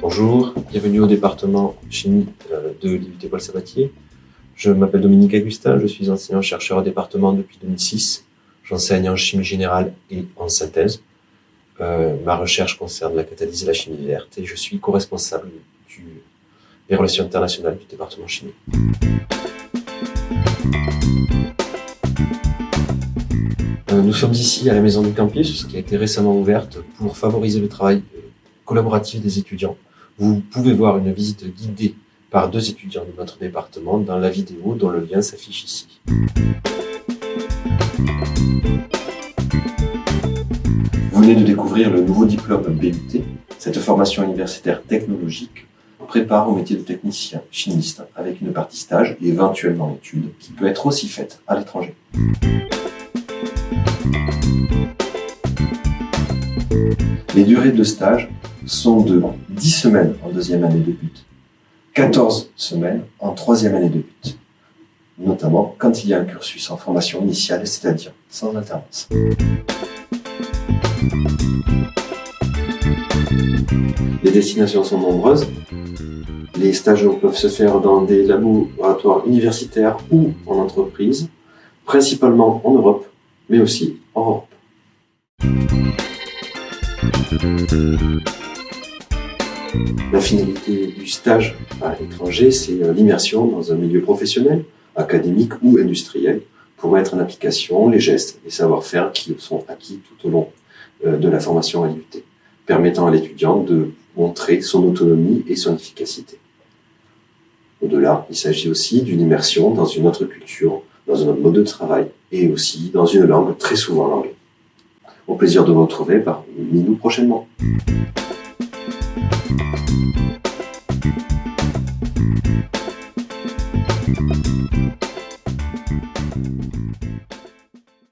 Bonjour, bienvenue au département chimie euh, de l'IUT Sabatier. Je m'appelle Dominique Augustin, je suis enseignant-chercheur au département depuis 2006. J'enseigne en chimie générale et en synthèse. Euh, ma recherche concerne la catalyse et la chimie verte et je suis co-responsable des relations internationales du département chimie. Euh, nous sommes ici à la Maison du Campus, qui a été récemment ouverte pour favoriser le travail collaboratif des étudiants. Vous pouvez voir une visite guidée par deux étudiants de notre département dans la vidéo dont le lien s'affiche ici. Vous venez de découvrir le nouveau diplôme BUT. Cette formation universitaire technologique prépare au métier de technicien chimiste avec une partie stage et éventuellement études qui peut être aussi faite à l'étranger. Les durées de stage sont de 10 semaines en deuxième année de but, 14 semaines en troisième année de but, notamment quand il y a un cursus en formation initiale, c'est-à-dire sans alternance. Les destinations sont nombreuses. Les stages peuvent se faire dans des laboratoires universitaires ou en entreprise, principalement en Europe, mais aussi en Europe. La finalité du stage à l'étranger, c'est euh, l'immersion dans un milieu professionnel, académique ou industriel, pour mettre en application les gestes et savoir-faire qui sont acquis tout au long euh, de la formation à l'IUT, permettant à l'étudiant de montrer son autonomie et son efficacité. Au-delà, il s'agit aussi d'une immersion dans une autre culture, dans un autre mode de travail et aussi dans une langue, très souvent l'anglais. Au plaisir de vous retrouver bah, parmi nous prochainement.